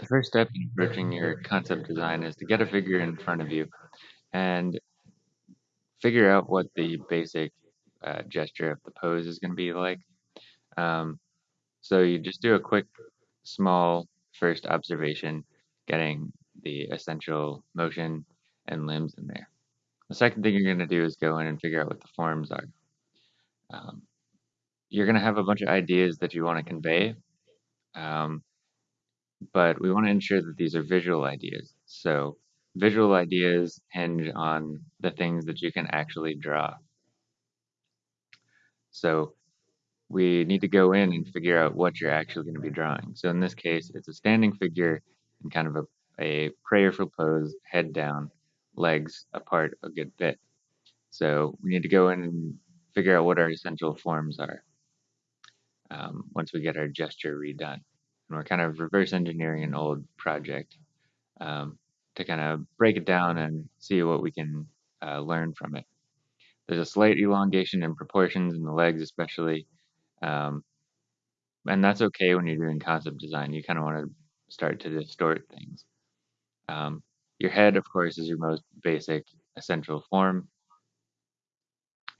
The first step in approaching your concept design is to get a figure in front of you and figure out what the basic uh, gesture of the pose is going to be like. Um, so you just do a quick, small first observation, getting the essential motion and limbs in there. The second thing you're going to do is go in and figure out what the forms are. Um, you're going to have a bunch of ideas that you want to convey, um, but we want to ensure that these are visual ideas. So visual ideas hinge on the things that you can actually draw. So we need to go in and figure out what you're actually going to be drawing. So in this case, it's a standing figure in kind of a, a prayerful pose, head down, legs apart a good bit. So we need to go in and figure out what our essential forms are um, once we get our gesture redone. We're kind of reverse engineering an old project um, to kind of break it down and see what we can uh, learn from it. There's a slight elongation in proportions in the legs, especially, um, and that's okay when you're doing concept design. You kind of want to start to distort things. Um, your head, of course, is your most basic essential form.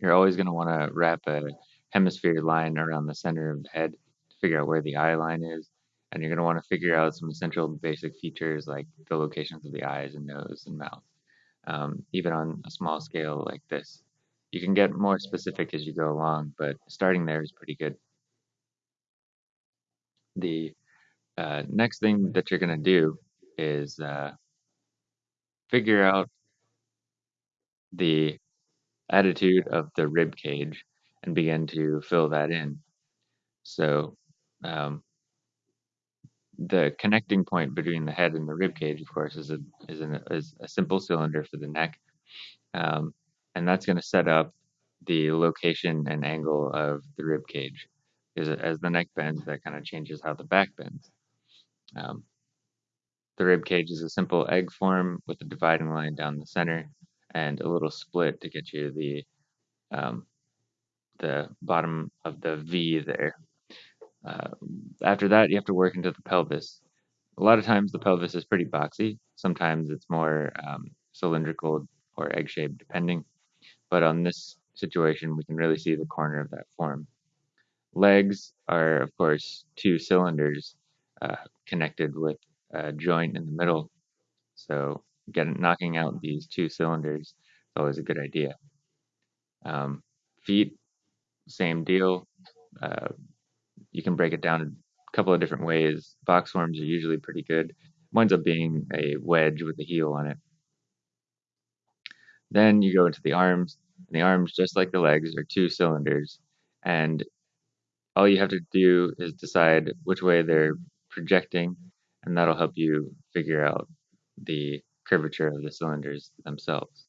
You're always going to want to wrap a hemisphere line around the center of the head to figure out where the eye line is. And you're going to want to figure out some essential basic features like the locations of the eyes and nose and mouth, um, even on a small scale like this. You can get more specific as you go along, but starting there is pretty good. The uh, next thing that you're going to do is uh, figure out the attitude of the rib cage and begin to fill that in. So um, the connecting point between the head and the rib cage, of course, is a is, an, is a simple cylinder for the neck, um, and that's going to set up the location and angle of the rib cage. Because as the neck bends, that kind of changes how the back bends. Um, the rib cage is a simple egg form with a dividing line down the center and a little split to get you the um, the bottom of the V there. Uh, after that, you have to work into the pelvis. A lot of times the pelvis is pretty boxy. Sometimes it's more um, cylindrical or egg-shaped, depending. But on this situation, we can really see the corner of that form. Legs are, of course, two cylinders uh, connected with a joint in the middle. So getting knocking out these two cylinders is always a good idea. Um, feet, same deal. Uh, you can break it down a couple of different ways. Box forms are usually pretty good. Winds up being a wedge with a heel on it. Then you go into the arms, and the arms, just like the legs, are two cylinders, and all you have to do is decide which way they're projecting, and that'll help you figure out the curvature of the cylinders themselves.